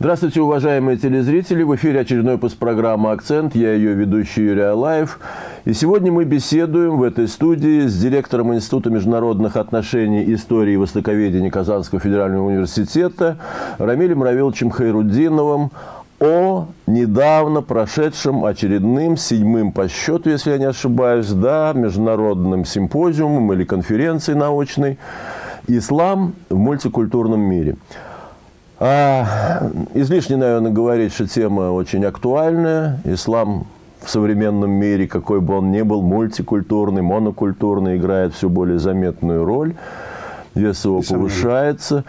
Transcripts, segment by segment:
Здравствуйте, уважаемые телезрители! В эфире очередной выпуск программы «Акцент». Я ее ведущий Юрий Алаев. И сегодня мы беседуем в этой студии с директором Института международных отношений, истории и востоковедения Казанского федерального университета Рамилем Равиловичем Хайруддиновым о недавно прошедшем очередным, седьмым по счету, если я не ошибаюсь, да, международным симпозиумом или конференцией научной «Ислам в мультикультурном мире». А, излишне, наверное, говорить, что тема очень актуальная. Ислам в современном мире, какой бы он ни был, мультикультурный, монокультурный, играет все более заметную роль. Вес его повышается.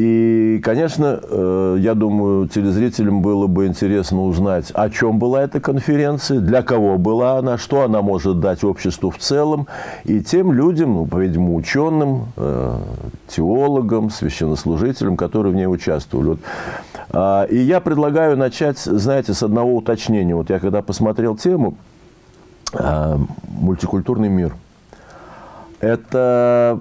И, конечно, э, я думаю, телезрителям было бы интересно узнать, о чем была эта конференция, для кого была она, что она может дать обществу в целом, и тем людям, ну, по-видимому, ученым, э, теологам, священнослужителям, которые в ней участвовали. А, и я предлагаю начать, знаете, с одного уточнения. Вот я когда посмотрел тему а, «Мультикультурный мир», это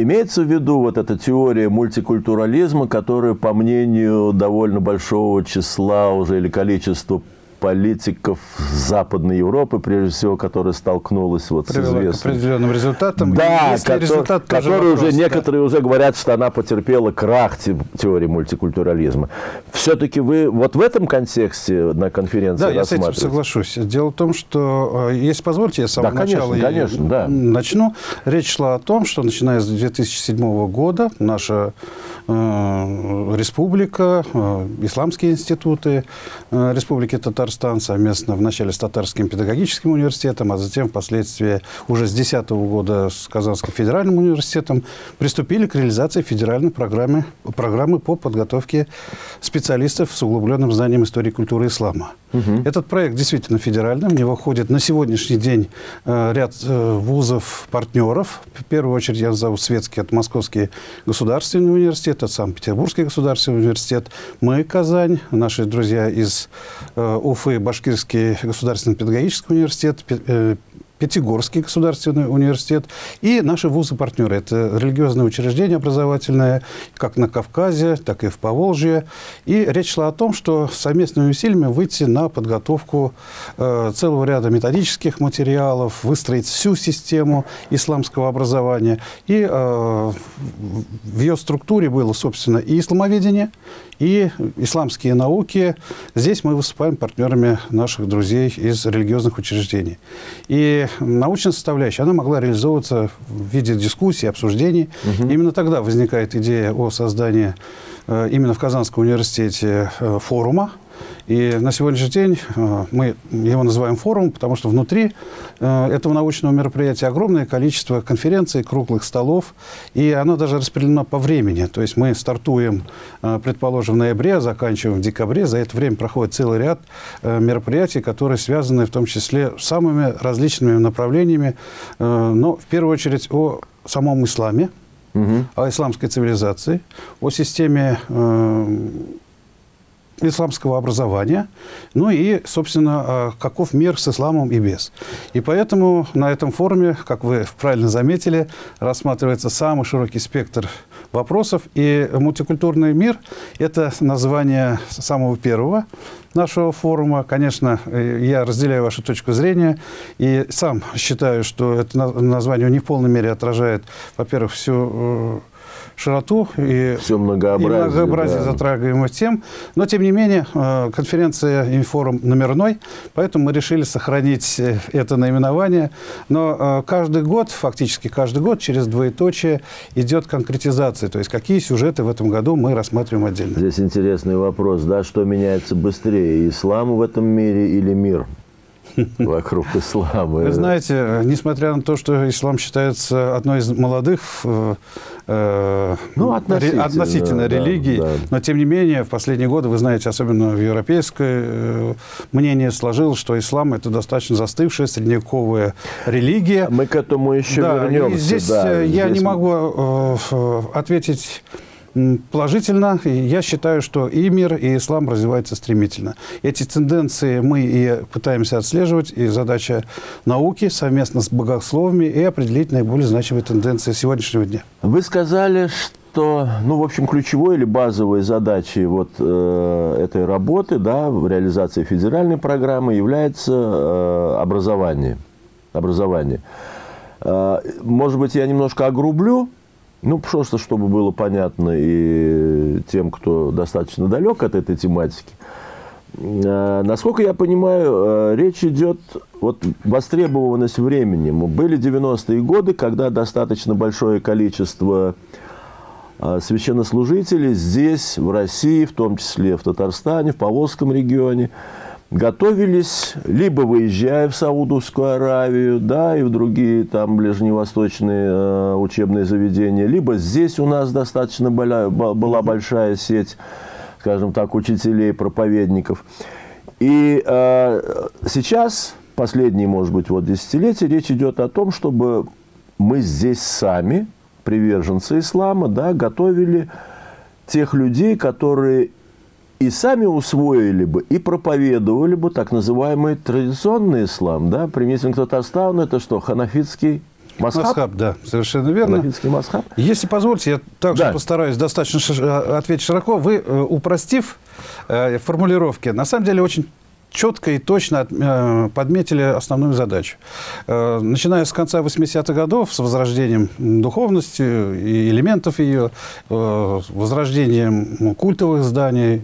Имеется в виду вот эта теория мультикультурализма, которая, по мнению довольно большого числа уже или количества политиков Западной Европы, прежде всего, которая столкнулась вот Привела с известным... к определенным результатам. Да, который, результат которые вопрос, уже да. некоторые уже говорят, что она потерпела крах теории мультикультурализма. Все-таки вы вот в этом контексте на конференции Да, я с этим соглашусь. Дело в том, что, э, если позволите, я с самого да, начала конечно, конечно, да. начну. Речь шла о том, что начиная с 2007 года наша э, республика, э, исламские институты э, Республики Татарстан Татарстан совместно вначале с Татарским педагогическим университетом, а затем впоследствии уже с 2010 года с Казанским федеральным университетом приступили к реализации федеральной программы, программы по подготовке специалистов с углубленным знанием истории культуры ислама. Угу. Этот проект действительно федеральный. В него входит на сегодняшний день э, ряд э, вузов-партнеров. В первую очередь я назову светский, это Московский государственный университет, это Санкт-Петербургский государственный университет, мы, Казань, наши друзья из э, Уфы, Башкирский государственный педагогический университет, Пятигорский государственный университет и наши вузы-партнеры. Это религиозные учреждения образовательные, как на Кавказе, так и в Поволжье. И речь шла о том, что совместными усилиями выйти на подготовку э, целого ряда методических материалов, выстроить всю систему исламского образования. И э, в ее структуре было, собственно, и исламоведение, и исламские науки. Здесь мы выступаем партнерами наших друзей из религиозных учреждений. И научная составляющая, она могла реализовываться в виде дискуссий, обсуждений. Угу. Именно тогда возникает идея о создании э, именно в Казанском университете э, форума, и на сегодняшний день э, мы его называем форум, потому что внутри э, этого научного мероприятия огромное количество конференций, круглых столов, и оно даже распределено по времени. То есть мы стартуем, э, предположим, в ноябре, заканчиваем в декабре. За это время проходит целый ряд мероприятий, которые связаны в том числе с самыми различными направлениями, но в первую очередь о самом исламе, угу. о исламской цивилизации, о системе исламского образования, ну и, собственно, а, каков мир с исламом и без. И поэтому на этом форуме, как вы правильно заметили, рассматривается самый широкий спектр вопросов. И мультикультурный мир – это название самого первого нашего форума. Конечно, я разделяю вашу точку зрения и сам считаю, что это название не в полной мере отражает, во-первых, всю э, широту и, Все многообразие, и многообразие да. затрагиваемых тем. Но, тем не менее, э, конференция «Информ» номерной, поэтому мы решили сохранить э, это наименование. Но э, каждый год, фактически каждый год, через двоеточие идет конкретизация, то есть какие сюжеты в этом году мы рассматриваем отдельно. Здесь интересный вопрос, да, что меняется быстрее, ислам в этом мире или мир? Вокруг ислама. Вы знаете, несмотря на то, что ислам считается одной из молодых э, э ну, относительно, относительно да, религий, да. но тем не менее в последние годы, вы знаете, особенно в европейское э, мнение сложилось, что ислам это достаточно застывшая средневековая религия. Мы к этому еще да, вернемся. И здесь да, я здесь... не могу э, ответить положительно. Я считаю, что и мир, и ислам развиваются стремительно. Эти тенденции мы и пытаемся отслеживать, и задача науки совместно с богословами и определить наиболее значимые тенденции сегодняшнего дня. Вы сказали, что, ну, в общем, ключевой или базовой задачей вот э, этой работы, да, в реализации федеральной программы является э, образование. Образование. Э, может быть, я немножко огрублю, ну, просто чтобы было понятно и тем, кто достаточно далек от этой тематики. Э, насколько я понимаю, э, речь идет вот востребованность времени. Были 90-е годы, когда достаточно большое количество э, священнослужителей здесь, в России, в том числе в Татарстане, в Поволжском регионе, готовились, либо выезжая в Саудовскую Аравию, да, и в другие там ближневосточные э, учебные заведения, либо здесь у нас достаточно была, была большая сеть скажем так, учителей, проповедников. И э, сейчас, последние, может быть, вот десятилетия, речь идет о том, чтобы мы здесь сами, приверженцы ислама, да, готовили тех людей, которые и сами усвоили бы, и проповедовали бы так называемый традиционный ислам. Да? Применительно к Татарстану это что, ханафитский Масхаб? Масхаб, да, совершенно верно. масхаб. Если позвольте, я также да. постараюсь достаточно э, ответить широко. Вы, э, упростив э, формулировки, на самом деле очень четко и точно подметили основную задачу. Начиная с конца 80-х годов, с возрождением духовности и элементов ее, возрождением культовых зданий,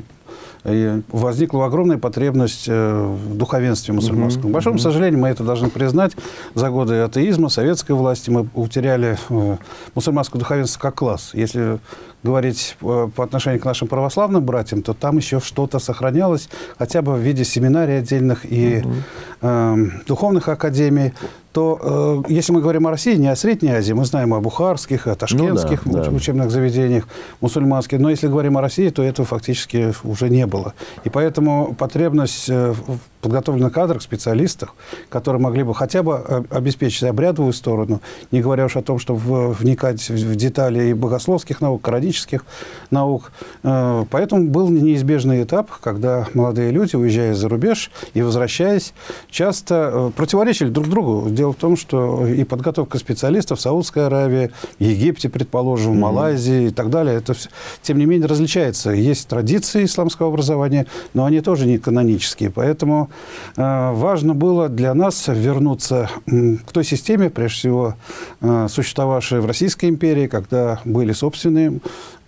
и возникла огромная потребность э, в духовенстве мусульманском. К большому сожалению, мы это должны признать. За годы атеизма, советской власти мы утеряли э, мусульманское духовенство как класс. Если говорить э, по отношению к нашим православным братьям, то там еще что-то сохранялось, хотя бы в виде семинарий отдельных и угу. э, духовных академий то э, если мы говорим о России, не о Средней Азии, мы знаем о бухарских, о ташкентских ну, да, да. учебных заведениях, мусульманских, но если говорим о России, то этого фактически уже не было. И поэтому потребность э, в подготовленных кадрах, специалистах, которые могли бы хотя бы обеспечить обрядовую сторону, не говоря уж о том, чтобы вникать в детали и богословских наук, коранических наук. Э, поэтому был неизбежный этап, когда молодые люди, уезжая за рубеж и возвращаясь, часто противоречили друг другу, Дело в том, что и подготовка специалистов в Саудской Аравии, Египте, предположим, в Малайзии и так далее, это, тем не менее, различается. Есть традиции исламского образования, но они тоже не канонические. Поэтому э, важно было для нас вернуться э, к той системе, прежде всего, э, существовавшей в Российской империи, когда были собственные Э,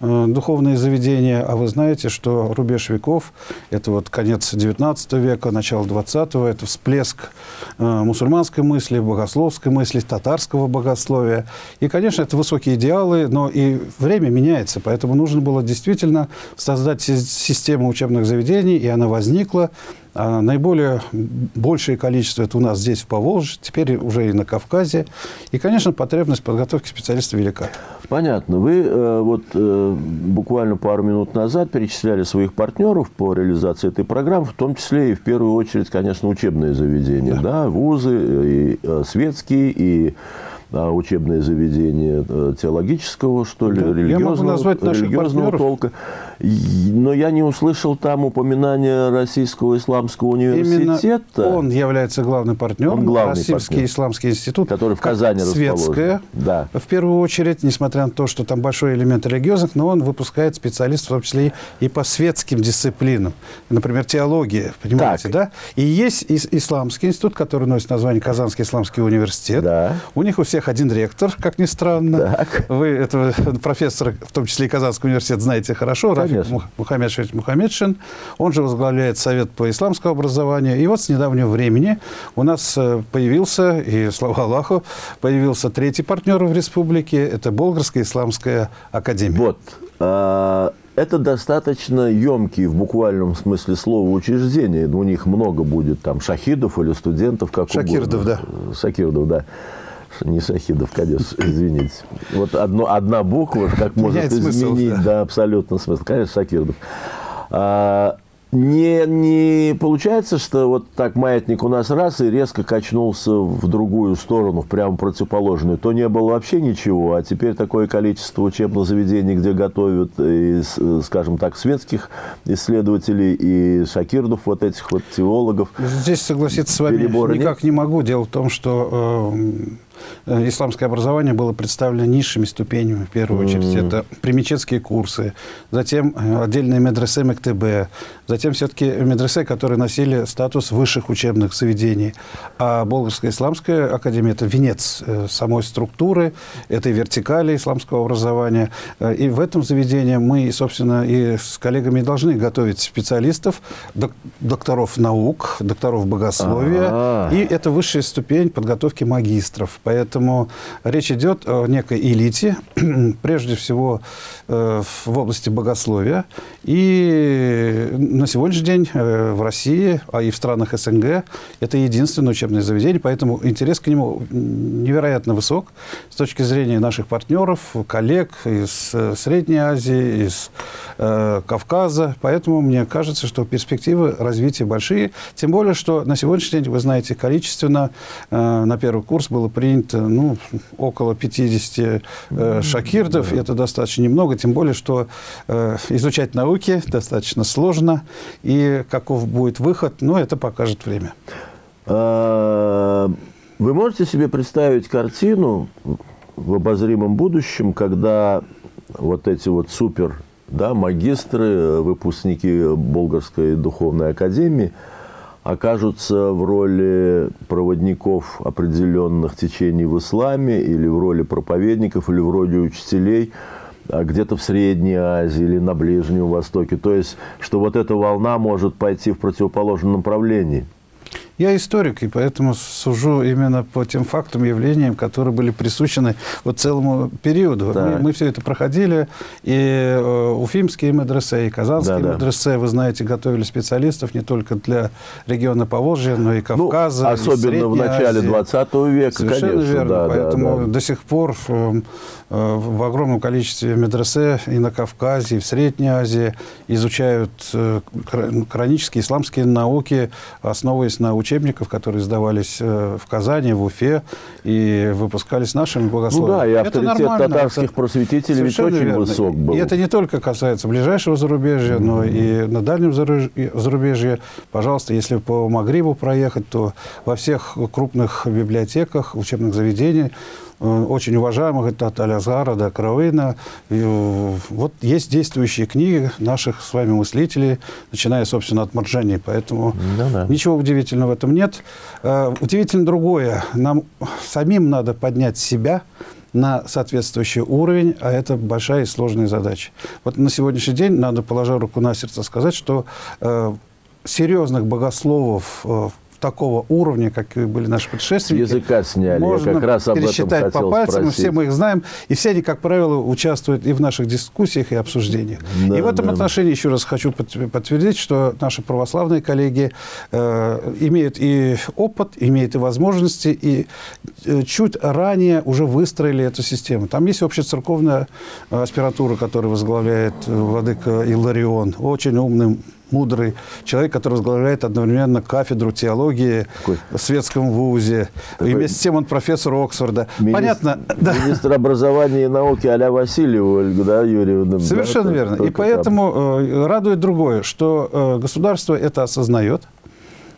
духовные заведения, а вы знаете, что рубеж веков – это вот конец XIX века, начало XX, это всплеск э, мусульманской мысли, богословской мысли, татарского богословия. И, конечно, это высокие идеалы, но и время меняется, поэтому нужно было действительно создать систему учебных заведений, и она возникла. А наиболее большее количество это у нас здесь, в Поволжье, теперь уже и на Кавказе. И, конечно, потребность подготовки специалистов велика. Понятно. Вы э, вот э, буквально пару минут назад перечисляли своих партнеров по реализации этой программы, в том числе и в первую очередь, конечно, учебные заведения, да, да вузы, и э, светские, и а, учебные заведения э, теологического, что ли, да, религиозного, религиозного толка. Но я не услышал там упоминания Российского исламского университета. Именно он является главным партнером. Он главный Российский партнер, исламский институт. Который в Казани светская, да. в первую очередь, несмотря на то, что там большой элемент религиозных, но он выпускает специалистов, в том числе и по светским дисциплинам. Например, теология, понимаете, так. да? И есть исламский институт, который носит название Казанский исламский университет. Да. У них у всех один ректор, как ни странно. Так. Вы этого профессора, в том числе и Казанского университета, знаете хорошо. Конечно. Рафик Мухаммедшевич Мухаммедшин. Он же возглавляет Совет по исламскому образованию. И вот с недавнего времени у нас э, появился, и слава Аллаху, появился третий партнер в республике. Это Болгарская исламская академия. Вот. А, это достаточно емкие в буквальном смысле слова учреждения. У них много будет там шахидов или студентов, как Шакирдов, угодно. да. Шакирдов, да не Шахидов, конечно, извините. Вот одно, одна буква, как может Меняет изменить, смысл, да. да, абсолютно смысл. Конечно, Шакирдов. А, не, не получается, что вот так маятник у нас раз и резко качнулся в другую сторону, в прямо противоположную. То не было вообще ничего, а теперь такое количество учебных заведений, где готовят, и, скажем так, светских исследователей и шакирдов, вот этих вот теологов. Здесь согласиться с вами никак нет? не могу. Дело в том, что... Э, исламское образование было представлено низшими ступенями, в первую очередь. Mm-hmm. Это примечетские курсы, затем э, отдельные медресе МКТБ, затем все-таки медресе, которые носили статус высших учебных заведений. А Болгарская исламская академия – это венец э, самой структуры, этой вертикали исламского образования. И в этом заведении мы, собственно, и с коллегами должны готовить специалистов, докторов наук, докторов богословия. А-а-а. И это высшая ступень подготовки магистров. Поэтому речь идет о некой элите, прежде всего э, в области богословия. И на сегодняшний день э, в России, а и в странах СНГ, это единственное учебное заведение, поэтому интерес к нему невероятно высок с точки зрения наших партнеров, коллег из э, Средней Азии, из Кавказа. Поэтому мне кажется, что перспективы развития большие. Тем более, что на сегодняшний день, вы знаете, количественно на первый курс было принято ну, около 50 э, шакирдов. Это достаточно немного, тем более, что э, изучать науки достаточно сложно. И каков будет выход, ну, это покажет время. А, вы можете себе представить картину в обозримом будущем, когда вот эти вот супер да, магистры, выпускники Болгарской духовной академии окажутся в роли проводников определенных течений в исламе или в роли проповедников, или в роли учителей а где-то в Средней Азии или на Ближнем Востоке. То есть, что вот эта волна может пойти в противоположном направлении – я историк, и поэтому сужу именно по тем фактам, явлениям, которые были присущены вот целому периоду. Мы, мы все это проходили, и э, уфимские медресе, и казанские да, медресе, да. вы знаете, готовили специалистов не только для региона Поволжья, но и ну, Кавказа, ну, Особенно и в начале Азии. 20 века, Совершенно конечно. верно, да, поэтому да, да. до сих пор э, э, в огромном количестве медресе и на Кавказе, и в Средней Азии изучают э, хронические исламские науки, основываясь на учебников, которые издавались э, в Казани, в Уфе и выпускались нашими богословами. Ну да, и авторитет татарских это просветителей ведь очень верно. высок был. И это не только касается ближайшего зарубежья, mm-hmm. но и на дальнем зарубежье. Пожалуйста, если по Магрибу проехать, то во всех крупных библиотеках, учебных заведениях очень уважаемых, это от Алязгара до Кравына. И, э, вот есть действующие книги наших с вами мыслителей, начиная, собственно, от Марджани. Поэтому ну, да. ничего удивительного в этом нет. Э, удивительно другое. Нам самим надо поднять себя, на соответствующий уровень, а это большая и сложная задача. Вот на сегодняшний день надо, положа руку на сердце, сказать, что э, серьезных богословов э, такого уровня, как и были наши предшественники. языка сняли, можно я как раз об пересчитать этом по пальцам, спросить. все мы их знаем, и все они, как правило, участвуют и в наших дискуссиях, и обсуждениях. Да, и в этом да. отношении еще раз хочу подтвердить, что наши православные коллеги э, имеют и опыт, имеют и возможности, и э, чуть ранее уже выстроили эту систему. Там есть общецерковная аспиратура, которую возглавляет владыка Иларион, очень умным мудрый человек, который возглавляет одновременно кафедру теологии Такой. в светском вузе. Такой... И вместе с тем он профессор Оксфорда. Министр, Понятно. Министр да. образования и науки а-ля Васильева, Ольга да, Юрьевна. Совершенно да, верно. И поэтому там. Э, радует другое, что э, государство это осознает –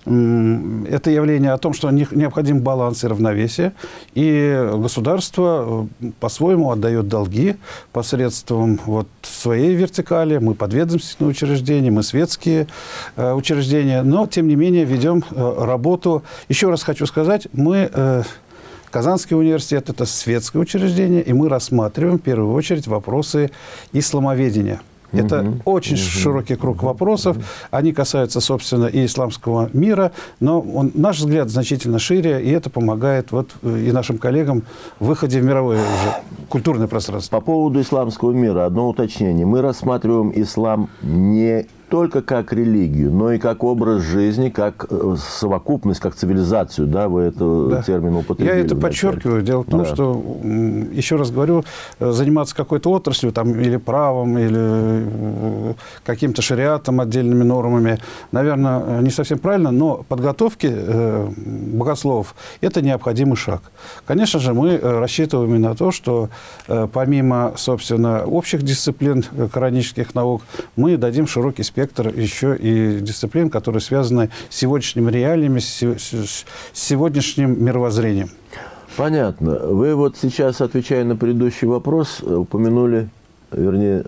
это явление о том, что необходим баланс и равновесие. И государство э, по-своему отдает долги посредством вот своей вертикали. Мы подведомственные учреждения, мы светские э, учреждения. Но, тем не менее, ведем э, работу. Еще раз хочу сказать, мы... Казанский университет – это светское учреждение, и мы рассматриваем в первую очередь вопросы исламоведения – это угу, очень угу, широкий круг вопросов. Они касаются, собственно, и исламского мира, но он, наш взгляд значительно шире, и это помогает вот э, и нашим коллегам в выходе в мировое уже культурное пространство. По поводу исламского мира одно уточнение. Мы рассматриваем ислам не только как религию, но и как образ жизни, как э, совокупность, как цивилизацию, да, вы это да. термин употребили. Я это подчеркиваю. Дело в том, да. что, еще раз говорю, э, заниматься какой-то отраслью, там, или правом, или э, каким-то шариатом, отдельными нормами, наверное, не совсем правильно, но подготовки э, богословов – это необходимый шаг. Конечно же, мы рассчитываем и на то, что э, помимо, собственно, общих дисциплин коранических наук, мы дадим широкий спектр спектр еще и дисциплин, которые связаны с сегодняшними реалиями, с сегодняшним мировоззрением. Понятно. Вы вот сейчас, отвечая на предыдущий вопрос, упомянули, вернее,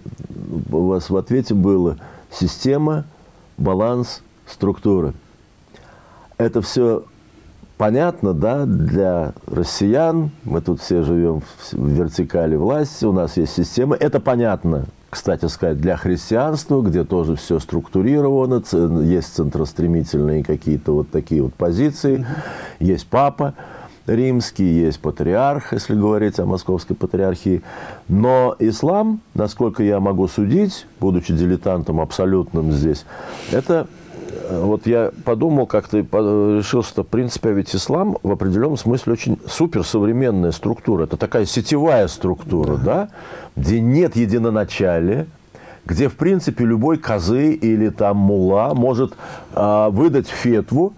у вас в ответе было система, баланс, структура. Это все понятно, да, для россиян. Мы тут все живем в вертикали власти, у нас есть система. Это понятно кстати сказать, для христианства, где тоже все структурировано, есть центростремительные какие-то вот такие вот позиции, есть папа римский, есть патриарх, если говорить о московской патриархии. Но ислам, насколько я могу судить, будучи дилетантом абсолютным здесь, это вот я подумал, как-то решил, что, в принципе, ведь ислам в определенном смысле очень суперсовременная структура. Это такая сетевая структура, да. да? где нет единоначалия, где, в принципе, любой козы или там мула может э, выдать фетву,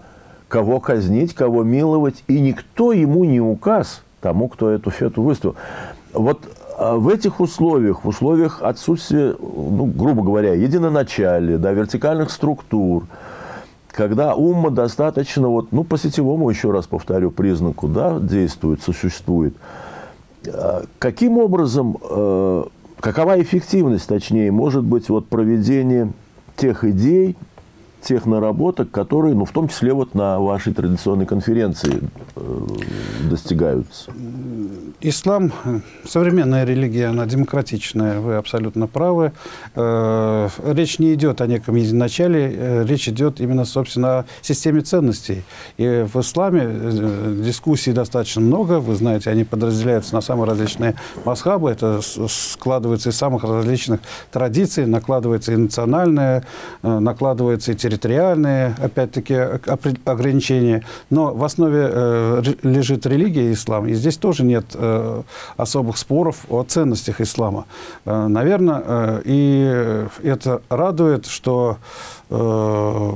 кого казнить, кого миловать, и никто ему не указ тому, кто эту фетву выставил. Вот э, в этих условиях, в условиях отсутствия, ну, грубо говоря, единоначалия, да, вертикальных структур, когда умма достаточно, вот, ну, по сетевому, еще раз повторю, признаку, да, действует, существует – Каким образом, э, какова эффективность, точнее, может быть, вот проведения тех идей, тех наработок, которые, ну, в том числе вот на вашей традиционной конференции э, достигаются? Ислам, современная религия, она демократичная, вы абсолютно правы. Э, речь не идет о неком единоначале, э, речь идет именно, собственно, о системе ценностей. И в исламе дискуссий достаточно много, вы знаете, они подразделяются на самые различные масхабы, это складывается из самых различных традиций, накладывается и национальное, накладывается и территориальное территориальные, опять-таки, ограничения. Но в основе э, лежит религия ислам, и здесь тоже нет э, особых споров о ценностях ислама. Э, наверное, э, и это радует, что э,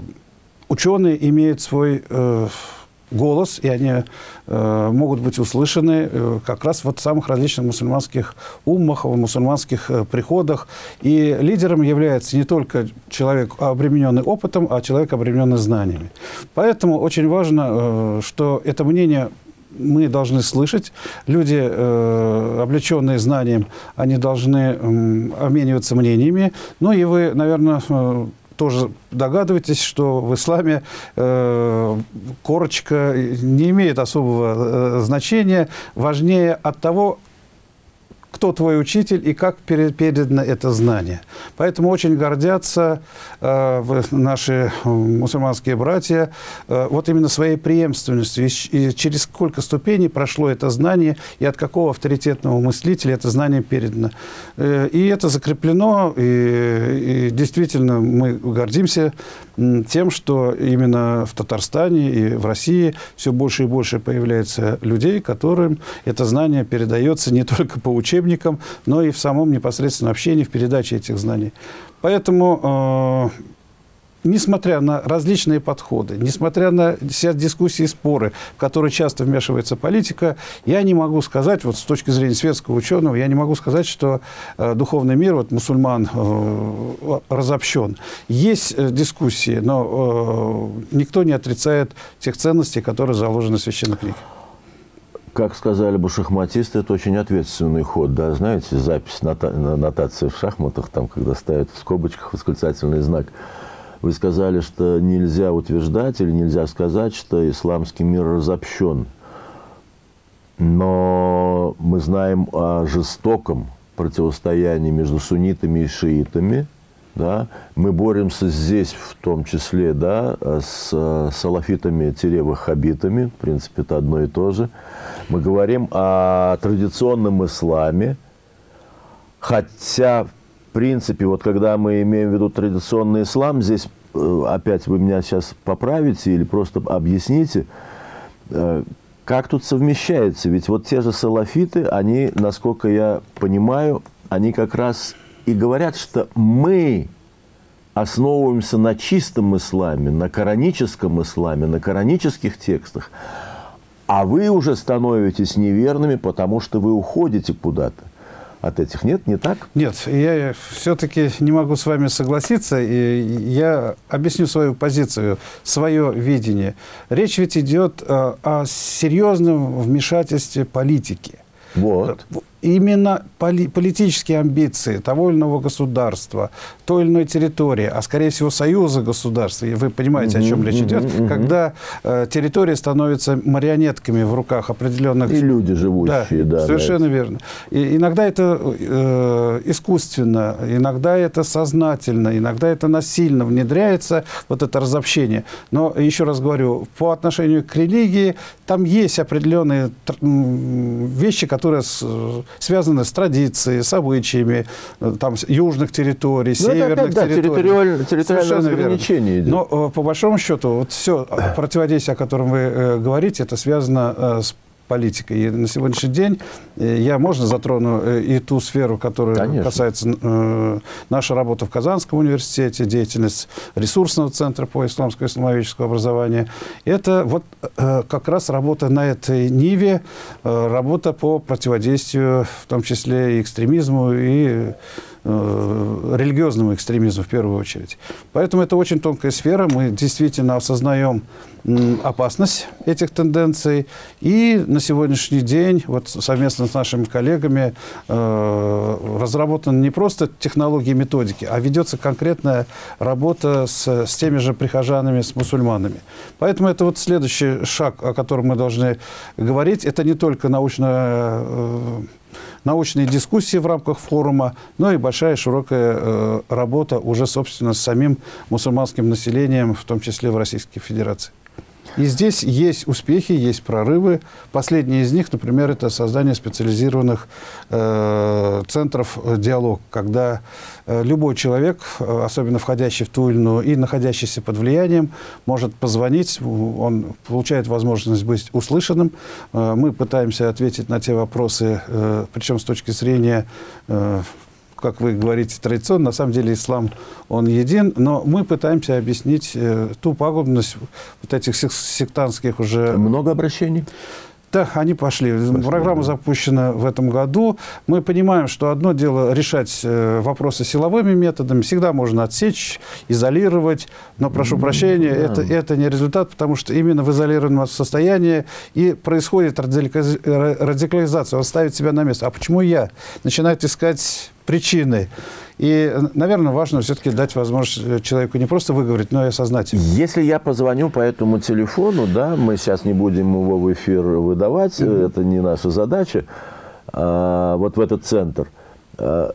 ученые имеют свой... Э, голос, и они э, могут быть услышаны э, как раз вот в самых различных мусульманских уммах, в мусульманских э, приходах. И лидером является не только человек, обремененный опытом, а человек, обремененный знаниями. Поэтому очень важно, э, что это мнение мы должны слышать. Люди, э, облеченные знанием, они должны э, обмениваться мнениями. Ну и вы, наверное, э, тоже догадываетесь, что в исламе э, корочка не имеет особого э, значения. Важнее от того, кто твой учитель и как передано это знание. Поэтому очень гордятся э, наши мусульманские братья э, вот именно своей преемственностью. И, и через сколько ступеней прошло это знание, и от какого авторитетного мыслителя это знание передано. Э, и это закреплено, и, и действительно мы гордимся тем, что именно в Татарстане и в России все больше и больше появляется людей, которым это знание передается не только по учебникам, но и в самом непосредственном общении, в передаче этих знаний. Поэтому, э, несмотря на различные подходы, несмотря на все дискуссии и споры, в которые часто вмешивается политика, я не могу сказать, вот с точки зрения светского ученого, я не могу сказать, что э, духовный мир, вот мусульман, э, разобщен. Есть э, дискуссии, но э, никто не отрицает тех ценностей, которые заложены в священной книге как сказали бы шахматисты, это очень ответственный ход, да, знаете, запись нота нотации в шахматах, там, когда ставят в скобочках восклицательный знак. Вы сказали, что нельзя утверждать или нельзя сказать, что исламский мир разобщен. Но мы знаем о жестоком противостоянии между суннитами и шиитами – да, мы боремся здесь в том числе да, с салафитами-ваххабитами, в принципе, это одно и то же. Мы говорим о традиционном исламе, хотя, в принципе, вот когда мы имеем в виду традиционный ислам, здесь э, опять вы меня сейчас поправите или просто объясните, э, как тут совмещается? Ведь вот те же салафиты, они, насколько я понимаю, они как раз и говорят, что мы основываемся на чистом исламе, на кораническом исламе, на коранических текстах, а вы уже становитесь неверными, потому что вы уходите куда-то. От этих. Нет, не так? Нет, я все-таки не могу с вами согласиться, и я объясню свою позицию, свое видение. Речь ведь идет э, о серьезном вмешательстве политики. Вот именно поли политические амбиции того или иного государства, той или иной территории, а скорее всего союза государств, и вы понимаете, о чем речь идет, когда э, территории становятся марионетками в руках определенных... И люди живущие, да. да совершенно да. верно. И иногда это э, искусственно, иногда это сознательно, иногда это насильно внедряется, вот это разобщение. Но, еще раз говорю, по отношению к религии, там есть определенные вещи, которые связаны с традицией, с обычаями э, там, южных территорий, ну, северных опять, да, территорий. Территориальное, территориальное разграничение идет. Но, э, по большому счету, вот все противодействие, о котором вы э, говорите, это связано с политикой. И на сегодняшний день э, я, можно, затрону э, и ту сферу, которая Конечно. касается э, нашей работы в Казанском университете, деятельность ресурсного центра по исламскому и исламовическому образованию. Это вот э, как раз работа на этой ниве, э, работа по противодействию, в том числе и экстремизму, и Э, религиозному экстремизму в первую очередь. Поэтому это очень тонкая сфера. Мы действительно осознаем опасность этих тенденций. И на сегодняшний день вот совместно с нашими коллегами э, разработаны не просто технологии и методики, а ведется конкретная работа с, с теми же прихожанами, с мусульманами. Поэтому это вот следующий шаг, о котором мы должны говорить. Это не только научно э, научные дискуссии в рамках форума, но и большая широкая э, работа уже, собственно, с самим мусульманским населением, в том числе в Российской Федерации. И здесь есть успехи, есть прорывы. Последний из них, например, это создание специализированных э, центров э, диалог, когда э, любой человек, э, особенно входящий в ту или иную и находящийся под влиянием, может позвонить, он получает возможность быть услышанным. Мы пытаемся ответить на те вопросы, причем с точки зрения как вы говорите, традиционно, на самом деле ислам, он един, но мы пытаемся объяснить э, ту пагубность вот этих сектантских уже... Много обращений? Да, они пошли. пошли Программа да. запущена в этом году. Мы понимаем, что одно дело решать э, вопросы силовыми методами. Всегда можно отсечь, изолировать. Но, прошу прощения, да. это, это не результат, потому что именно в изолированном состоянии и происходит радикализация. Он ставит себя на место. А почему я? Начинает искать причины. И, наверное, важно все-таки дать возможность человеку не просто выговорить, но и осознать. Если я позвоню по этому телефону, да, мы сейчас не будем его в эфир выдавать, mm -hmm. это не наша задача, а, вот в этот центр, а,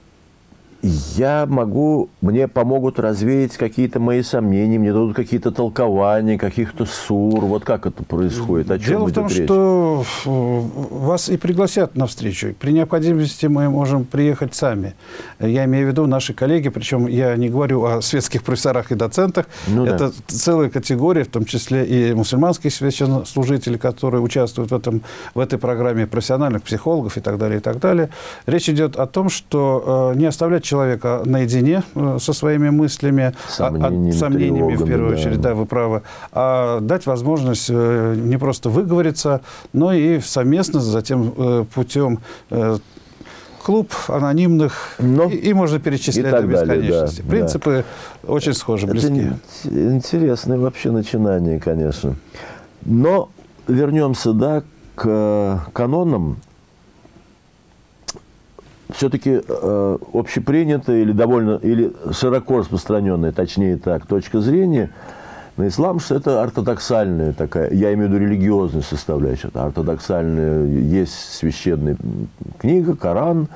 я могу, мне помогут развеять какие-то мои сомнения, мне дадут какие-то толкования, каких-то сур. Вот как это происходит? О чем Дело в том, речь? что вас и пригласят на встречу. При необходимости мы можем приехать сами. Я имею в виду наши коллеги, причем я не говорю о светских профессорах и доцентах. Ну, это да. целая категория, в том числе и мусульманские священнослужители, которые участвуют в, этом, в этой программе, профессиональных психологов и так далее, и так далее. Речь идет о том, что э, не оставлять человека наедине э, со своими мыслями, сомнениями, сомнениями в первую да. очередь, да, вы правы, а дать возможность э, не просто выговориться, но и совместно затем э, путем клуб анонимных, но, и, и можно перечислять до бесконечности. Далее, да, Принципы да. очень схожи, близки. Это интересное вообще начинание, конечно. Но вернемся да, к канонам все-таки э, общепринятая или довольно, или широко распространенная, точнее так, точка зрения на ислам, что это ортодоксальная такая, я имею в виду религиозную составляющую, это ортодоксальная, есть священная книга, Коран,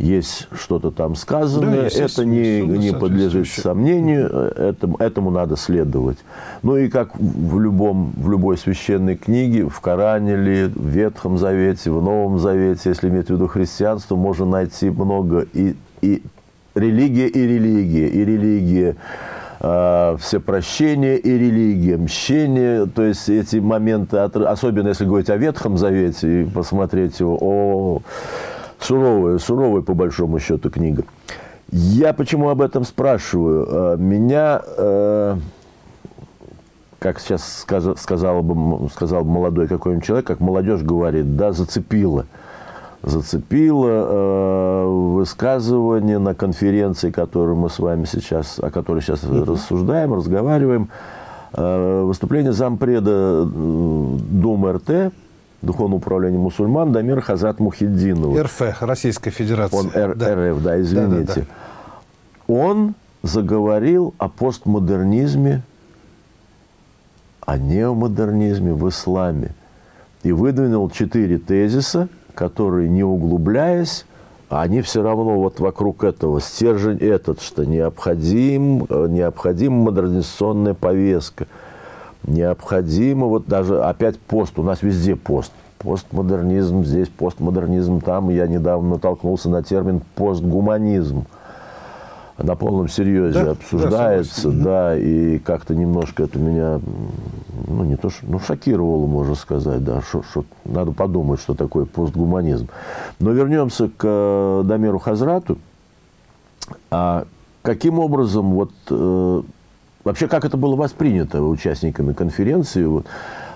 есть что-то там сказанное, да, это не, не подлежит сомнению, этому, этому надо следовать. Ну и как в, любом, в любой священной книге, в Коране ли, в Ветхом Завете, в Новом Завете, если иметь в виду христианство, можно найти много и, и религия, и религия, и религия э, всепрощение и религия, мщение, то есть эти моменты, особенно если говорить о Ветхом Завете и посмотреть его, о суровая, суровая по большому счету книга. Я почему об этом спрашиваю? Э, меня, э, как сейчас сказал бы, сказал бы молодой какой-нибудь человек, как молодежь говорит, да, зацепило. Зацепило. Э, высказывание на конференции, которую мы с вами сейчас, о которой сейчас угу. рассуждаем, разговариваем. Выступление зампреда Думы РТ, Духовного управления мусульман Дамир Хазат Мухиддинова. РФ, Российская Федерация. Он Р, да. РФ, да, извините. Да, да, да. Он заговорил о постмодернизме, о неомодернизме в исламе. И выдвинул четыре тезиса, которые, не углубляясь, они все равно вот вокруг этого, стержень этот, что необходим, э, необходима модернизационная повестка, необходимо вот даже опять пост, у нас везде пост, постмодернизм здесь, постмодернизм там, я недавно натолкнулся на термин постгуманизм – на полном серьезе да, обсуждается, да, да и как-то немножко это меня, ну, не то, что, ну, шокировало, можно сказать, да, что, что надо подумать, что такое постгуманизм. Но вернемся к э, Дамиру Хазрату. А каким образом, вот, э, вообще, как это было воспринято участниками конференции? Вот,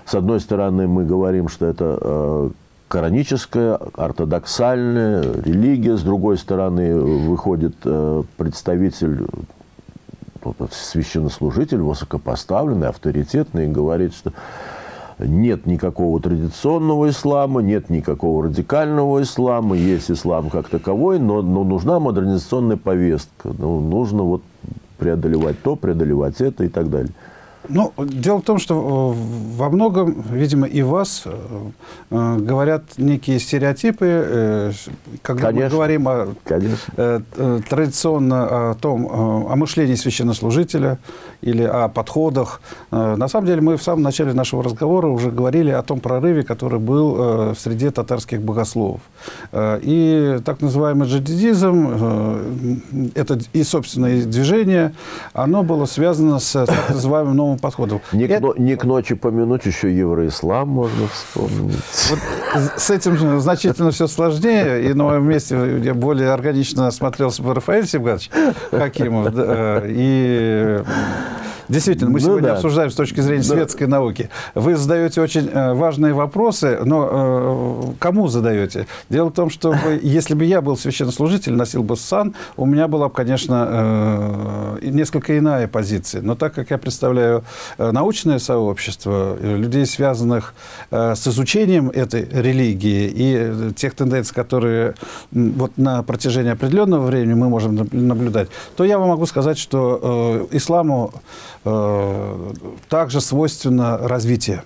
с одной стороны, мы говорим, что это э, кораническая, ортодоксальная религия. С другой стороны, выходит э, представитель, священнослужитель, высокопоставленный, авторитетный, и говорит, что нет никакого традиционного ислама, нет никакого радикального ислама, есть ислам как таковой, но, но нужна модернизационная повестка. Ну, нужно вот преодолевать то, преодолевать это и так далее. Ну, дело в том, что э, во многом, видимо, и вас э, э, говорят некие стереотипы, э, когда Конечно. мы говорим о, э, э, традиционно о том, о мышлении священнослужителя или о подходах. На самом деле мы в самом начале нашего разговора уже говорили о том прорыве, который был в среде татарских богословов. И так называемый джадидизм, это и собственное движение, оно было связано с так называемым новым новым подходом. Не, Это... к, не к ночи помянуть еще евроислам можно вспомнить. Вот с этим значительно все сложнее. И на моем месте я более органично смотрелся бы Рафаэль Севгатович Хакимов. И Действительно, мы ну, сегодня да. обсуждаем с точки зрения да. светской науки. Вы задаете очень э, важные вопросы, но э, кому задаете? Дело в том, что вы, если бы я был священнослужитель, носил бы сан, у меня была бы, конечно, э, несколько иная позиция. Но так как я представляю э, научное сообщество, э, людей, связанных э, с изучением этой религии и тех тенденций, которые вот на протяжении определенного времени мы можем наблюдать, то я вам могу сказать, что э, исламу также свойственно развитие.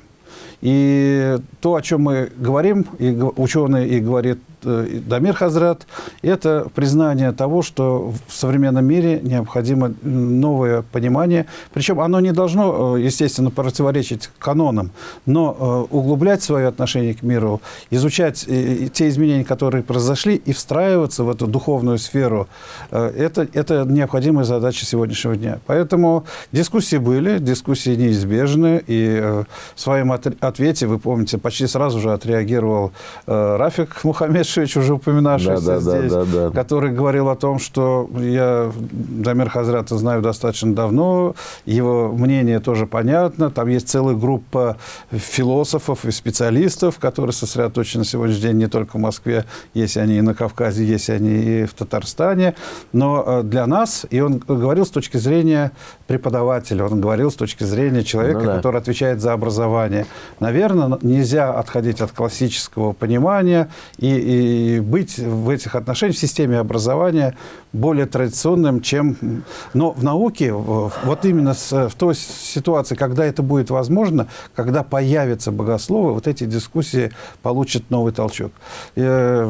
И то, о чем мы говорим, и ученые и говорит Э, Дамир Хазрат, это признание того, что в современном мире необходимо новое понимание. Причем оно не должно, э, естественно, противоречить канонам, но э, углублять свое отношение к миру, изучать те изменения, которые произошли, и встраиваться в эту духовную сферу, это, это необходимая задача сегодняшнего дня. Поэтому дискуссии были, дискуссии неизбежны, и в своем ответе, вы помните, почти сразу же отреагировал Рафик Мухаммед Шевич, уже упоминавшийся да, да, здесь, да, да, да. который говорил о том, что я Дамир Хазрата знаю достаточно давно, его мнение тоже понятно, там есть целая группа философов и специалистов, которые сосредоточены на сегодняшний день не только в Москве, есть они и на Кавказе, есть они и в Татарстане, но э, для нас, и он говорил с точки зрения преподавателя, он говорил с точки зрения человека, ну, да. который отвечает за образование. Наверное, нельзя отходить от классического понимания и, и быть в этих отношениях, в системе образования более традиционным, чем... Но в науке, вот именно в той ситуации, когда это будет возможно, когда появятся богословы, вот эти дискуссии получат новый толчок. Э,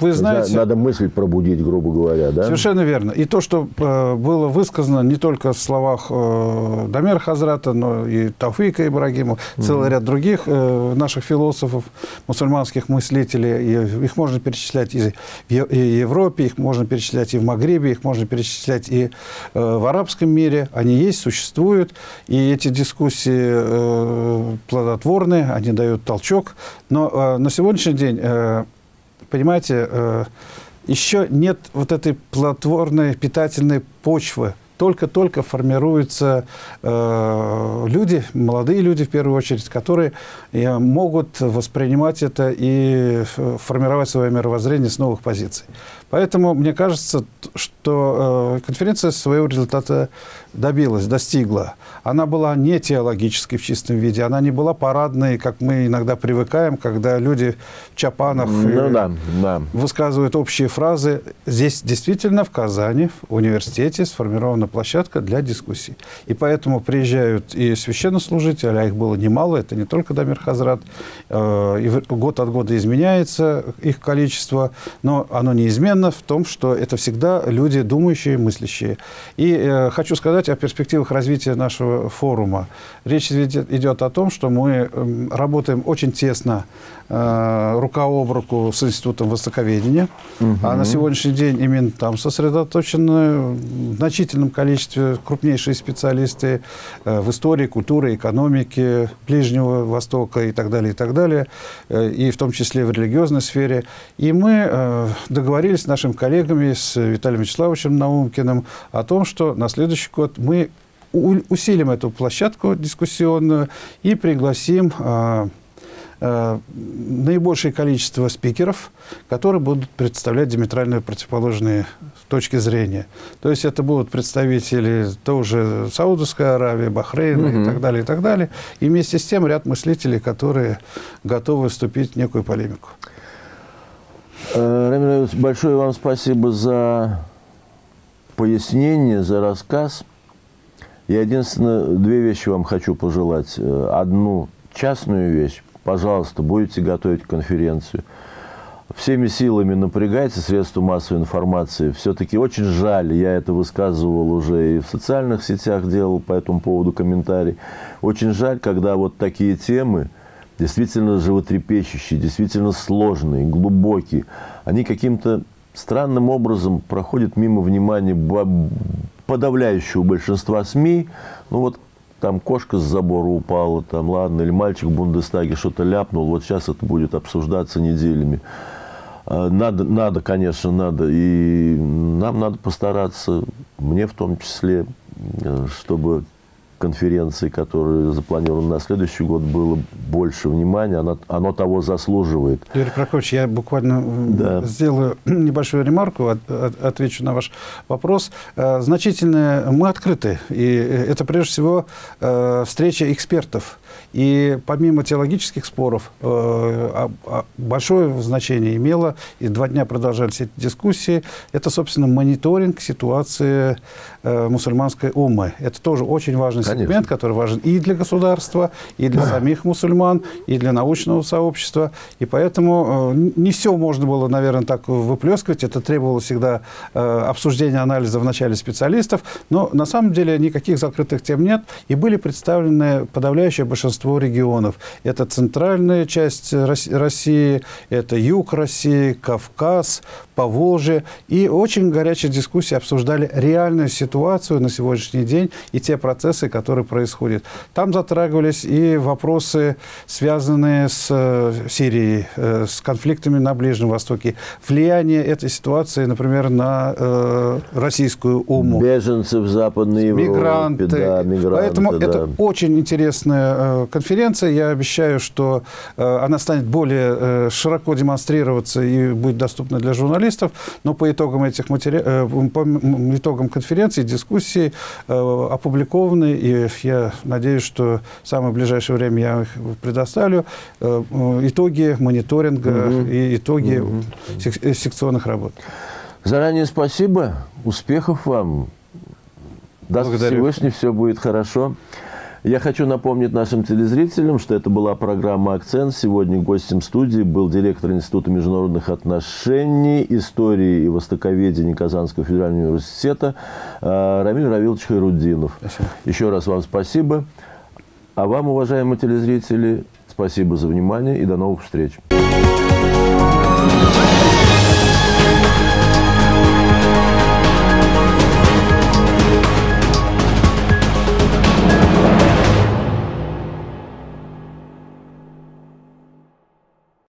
вы знаете... Надо мысль пробудить, грубо говоря, да? Совершенно верно. И то, что э, было высказано не только в словах э, Дамира Хазрата, но и Тауфика Ибрагимова, целый ряд других наших философов, мусульманских мыслителей, их можно перечислять и в Европе, их можно перечислять и в Магрибе, их можно перечислять и э, в арабском мире. Они есть, существуют. И эти дискуссии э, плодотворны, они дают толчок. Но э, на сегодняшний день, понимаете, еще нет вот этой плодотворной питательной почвы только-только формируются э, люди, молодые люди в первую очередь, которые э, могут воспринимать это и э, формировать свое мировоззрение с новых позиций. Поэтому мне кажется, что э, конференция своего результата добилась, достигла. Она была не теологической в чистом виде, она не была парадной, как мы иногда привыкаем, когда люди в чапанах ну, э, да, да. высказывают общие фразы. Здесь действительно в Казани, в университете, сформирована площадка для дискуссий. И поэтому приезжают и священнослужители, а их было немало, это не только Дамир Хазрат, э, и год от года изменяется их количество, но оно неизменно в том, что это всегда люди думающие, мыслящие. И э, хочу сказать о перспективах развития нашего форума. Речь идет о том, что мы э, работаем очень тесно э, рука об руку с Институтом Востоковедения. Угу. А на сегодняшний день именно там сосредоточены в значительном количестве крупнейшие специалисты э, в истории, культуре, экономике Ближнего Востока и так далее, и так далее, э, и в том числе в религиозной сфере. И мы э, договорились с нашими коллегами, с Виталием Вячеславовичем Наумкиным о том, что на следующий год мы усилим эту площадку дискуссионную и пригласим а, а, наибольшее количество спикеров, которые будут представлять диаметрально противоположные точки зрения. То есть это будут представители тоже Саудовской Аравии, Бахрейна угу. и так далее, и так далее. И вместе с тем ряд мыслителей, которые готовы вступить в некую полемику. Э, Рамиль большое вам спасибо за пояснение, за рассказ. Я единственное, две вещи вам хочу пожелать. Э, одну частную вещь. Пожалуйста, будете готовить конференцию. Всеми силами напрягайте средства массовой информации. Все-таки очень жаль, я это высказывал уже и в социальных сетях, делал по этому поводу комментарий. Очень жаль, когда вот такие темы, действительно животрепещущие, действительно сложные, глубокие, они каким-то странным образом проходят мимо внимания подавляющего большинства СМИ. Ну вот там кошка с забора упала, там ладно, или мальчик в Бундестаге что-то ляпнул, вот сейчас это будет обсуждаться неделями. А, надо, надо, конечно, надо. И нам надо постараться, мне в том числе, э, чтобы конференции, которые запланированы на следующий год, было больше внимания, оно, оно того заслуживает. Юрий Прокофьевич, я буквально да. сделаю небольшую ремарку, от, от, отвечу на ваш вопрос. Э, значительно мы открыты, и это прежде всего э, встреча экспертов. И помимо теологических споров, э, а, а, большое значение имело, и два дня продолжались эти дискуссии, это, собственно, мониторинг ситуации мусульманской уммы. Это тоже очень важный Конечно. сегмент, который важен и для государства, и для самих мусульман, и для научного сообщества. И поэтому э, не все можно было, наверное, так выплескивать. Это требовало всегда э, обсуждения анализа в начале специалистов. Но на самом деле никаких закрытых тем нет. И были представлены подавляющее большинство регионов. Это центральная часть России, это юг России, Кавказ, Поволжье. И очень горячие дискуссии обсуждали реальную ситуацию на сегодняшний день и те процессы, которые происходят. Там затрагивались и вопросы, связанные с э, Сирией, э, с конфликтами на Ближнем Востоке, влияние этой ситуации, например, на э, российскую уму. Беженцы в Западной Европе. Мигранты. Да, мигранты Поэтому да. это очень интересная конференция. Я обещаю, что она станет более широко демонстрироваться и будет доступна для журналистов. Но по итогам этих матери... по итогам конференции, дискуссии опубликованы и я надеюсь, что в самое ближайшее время я их предоставлю, э, итоги мониторинга угу. и итоги угу. секционных работ. Заранее спасибо, успехов вам. Даст Всевышний, все будет хорошо. Я хочу напомнить нашим телезрителям, что это была программа «Акцент». Сегодня гостем студии был директор Института международных отношений, истории и востоковедения Казанского федерального университета э, Рамиль Равилович Хайруддинов. Спасибо. Еще раз вам спасибо. А вам, уважаемые телезрители, спасибо за внимание и до новых встреч.